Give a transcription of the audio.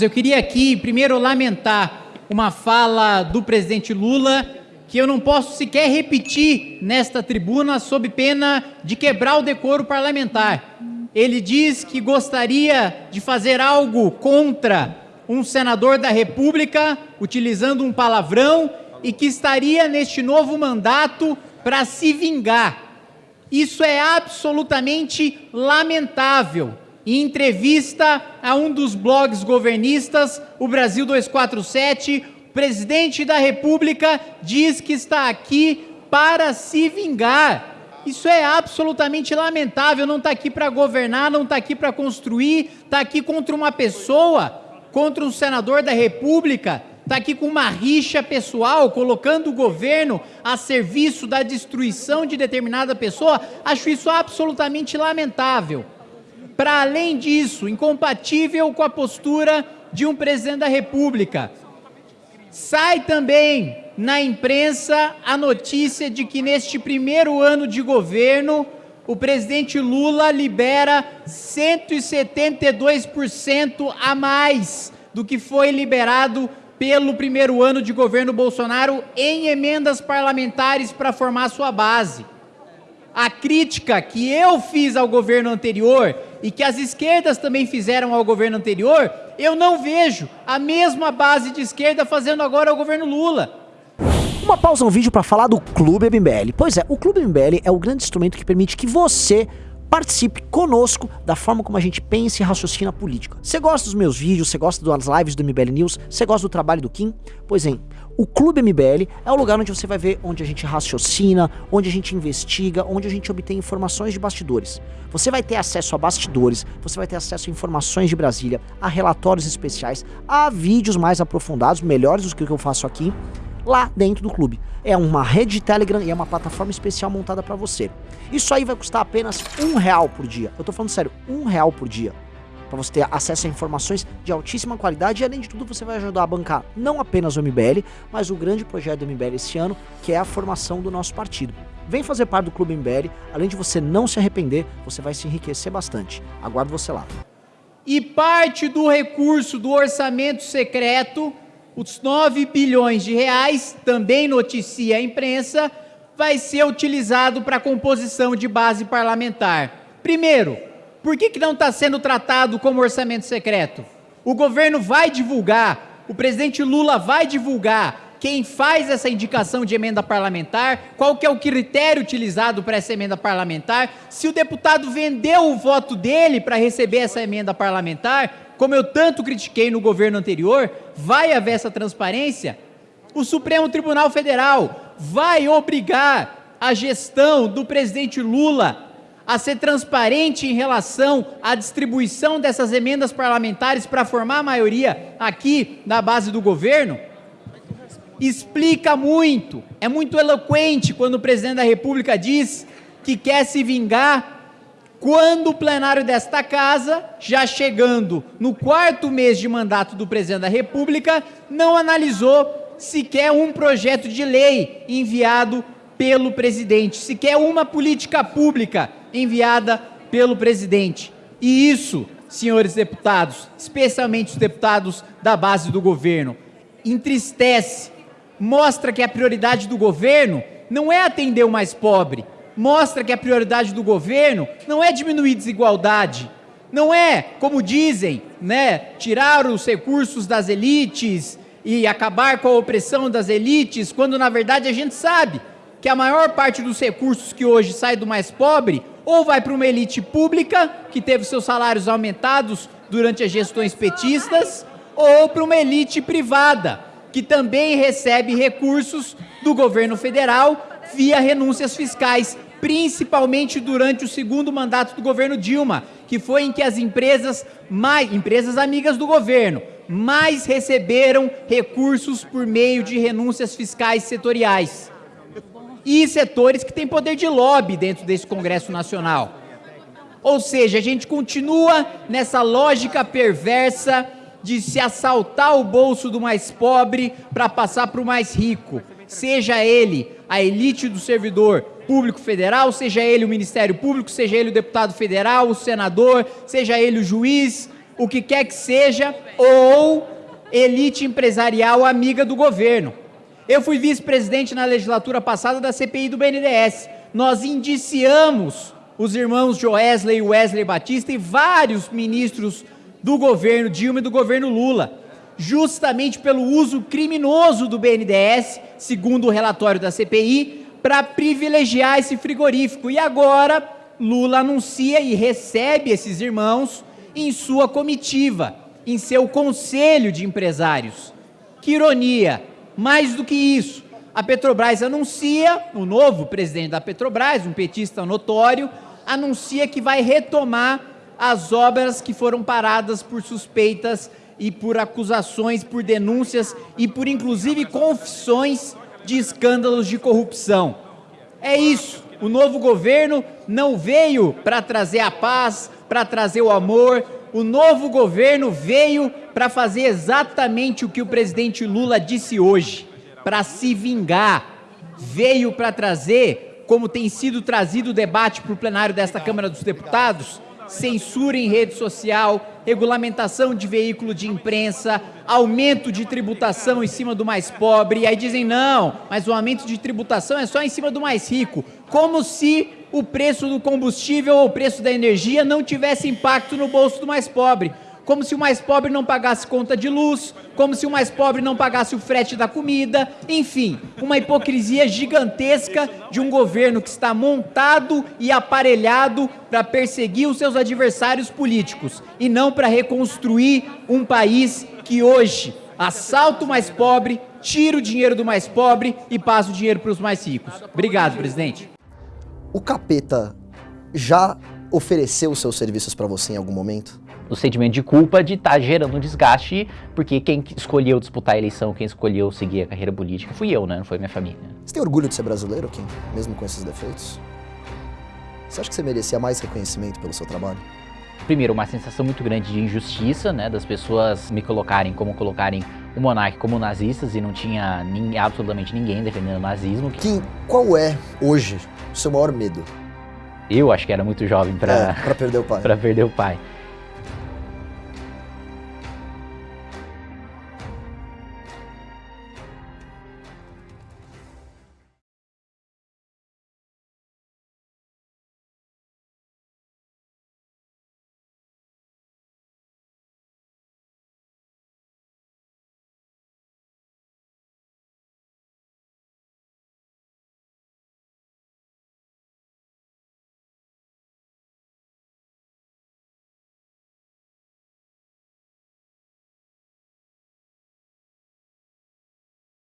Eu queria aqui, primeiro, lamentar uma fala do presidente Lula que eu não posso sequer repetir nesta tribuna sob pena de quebrar o decoro parlamentar. Ele diz que gostaria de fazer algo contra um senador da República, utilizando um palavrão, e que estaria neste novo mandato para se vingar. Isso é absolutamente lamentável em entrevista a um dos blogs governistas, o Brasil 247, o presidente da República diz que está aqui para se vingar. Isso é absolutamente lamentável, não está aqui para governar, não está aqui para construir, está aqui contra uma pessoa, contra um senador da República, está aqui com uma rixa pessoal, colocando o governo a serviço da destruição de determinada pessoa, acho isso absolutamente lamentável para além disso, incompatível com a postura de um presidente da República. Sai também na imprensa a notícia de que neste primeiro ano de governo, o presidente Lula libera 172% a mais do que foi liberado pelo primeiro ano de governo Bolsonaro em emendas parlamentares para formar sua base. A crítica que eu fiz ao governo anterior e que as esquerdas também fizeram ao governo anterior, eu não vejo a mesma base de esquerda fazendo agora ao governo Lula. Uma pausa no vídeo para falar do Clube MBL. Pois é, o Clube MBL é o grande instrumento que permite que você participe conosco da forma como a gente pensa e raciocina política. Você gosta dos meus vídeos, você gosta das lives do MBL News, você gosta do trabalho do Kim? Pois é, o Clube MBL é o lugar onde você vai ver onde a gente raciocina, onde a gente investiga, onde a gente obtém informações de bastidores. Você vai ter acesso a bastidores, você vai ter acesso a informações de Brasília, a relatórios especiais, a vídeos mais aprofundados, melhores do que o que eu faço aqui, lá dentro do clube. É uma rede de Telegram e é uma plataforma especial montada para você. Isso aí vai custar apenas um real por dia. Eu tô falando sério, um real por dia. Para você ter acesso a informações de altíssima qualidade e além de tudo você vai ajudar a bancar não apenas o MBL, mas o grande projeto do MBL esse ano, que é a formação do nosso partido. Vem fazer parte do Clube MBL, além de você não se arrepender, você vai se enriquecer bastante. Aguardo você lá. E parte do recurso do orçamento secreto os 9 bilhões de reais, também noticia a imprensa, vai ser utilizado para composição de base parlamentar. Primeiro, por que, que não está sendo tratado como orçamento secreto? O governo vai divulgar, o presidente Lula vai divulgar quem faz essa indicação de emenda parlamentar, qual que é o critério utilizado para essa emenda parlamentar, se o deputado vendeu o voto dele para receber essa emenda parlamentar, como eu tanto critiquei no governo anterior, vai haver essa transparência? O Supremo Tribunal Federal vai obrigar a gestão do presidente Lula a ser transparente em relação à distribuição dessas emendas parlamentares para formar a maioria aqui na base do governo? Explica muito, é muito eloquente quando o presidente da República diz que quer se vingar quando o plenário desta casa, já chegando no quarto mês de mandato do presidente da República, não analisou sequer um projeto de lei enviado pelo presidente, sequer uma política pública enviada pelo presidente. E isso, senhores deputados, especialmente os deputados da base do governo, entristece, mostra que a prioridade do governo não é atender o mais pobre, mostra que a prioridade do governo não é diminuir desigualdade, não é, como dizem, né, tirar os recursos das elites e acabar com a opressão das elites, quando na verdade a gente sabe que a maior parte dos recursos que hoje sai do mais pobre ou vai para uma elite pública, que teve seus salários aumentados durante as gestões petistas, ou para uma elite privada, que também recebe recursos do governo federal via renúncias fiscais principalmente durante o segundo mandato do governo Dilma, que foi em que as empresas, mais, empresas amigas do governo, mais receberam recursos por meio de renúncias fiscais setoriais. E setores que têm poder de lobby dentro desse Congresso Nacional. Ou seja, a gente continua nessa lógica perversa de se assaltar o bolso do mais pobre para passar para o mais rico, seja ele a elite do servidor público federal, seja ele o Ministério Público, seja ele o deputado federal, o senador, seja ele o juiz, o que quer que seja, ou elite empresarial amiga do governo. Eu fui vice-presidente na legislatura passada da CPI do BNDES. Nós indiciamos os irmãos Joesley e Wesley Batista e vários ministros do governo Dilma e do governo Lula, justamente pelo uso criminoso do BNDES, segundo o relatório da CPI, para privilegiar esse frigorífico. E agora Lula anuncia e recebe esses irmãos em sua comitiva, em seu conselho de empresários. Que ironia! Mais do que isso, a Petrobras anuncia, o novo presidente da Petrobras, um petista notório, anuncia que vai retomar as obras que foram paradas por suspeitas e por acusações, por denúncias e por inclusive confissões de escândalos de corrupção. É isso. O novo governo não veio para trazer a paz, para trazer o amor. O novo governo veio para fazer exatamente o que o presidente Lula disse hoje, para se vingar. Veio para trazer como tem sido trazido o debate para o plenário desta Câmara dos Deputados, censura em rede social, regulamentação de veículo de imprensa, aumento de tributação em cima do mais pobre, e aí dizem não, mas o aumento de tributação é só em cima do mais rico, como se o preço do combustível ou o preço da energia não tivesse impacto no bolso do mais pobre como se o mais pobre não pagasse conta de luz, como se o mais pobre não pagasse o frete da comida, enfim, uma hipocrisia gigantesca de um governo que está montado e aparelhado para perseguir os seus adversários políticos e não para reconstruir um país que hoje assalta o mais pobre, tira o dinheiro do mais pobre e passa o dinheiro para os mais ricos. Obrigado, presidente. O capeta já ofereceu seus serviços para você em algum momento? O sentimento de culpa de estar tá gerando um desgaste, porque quem escolheu disputar a eleição, quem escolheu seguir a carreira política fui eu, né? Não foi minha família. Você tem orgulho de ser brasileiro, Kim? Mesmo com esses defeitos? Você acha que você merecia mais reconhecimento pelo seu trabalho? Primeiro, uma sensação muito grande de injustiça, né? Das pessoas me colocarem como colocarem o monarca como nazistas e não tinha absolutamente ninguém defendendo o nazismo. Kim, qual é, hoje, o seu maior medo? Eu acho que era muito jovem para é, perder o pai. para perder o pai.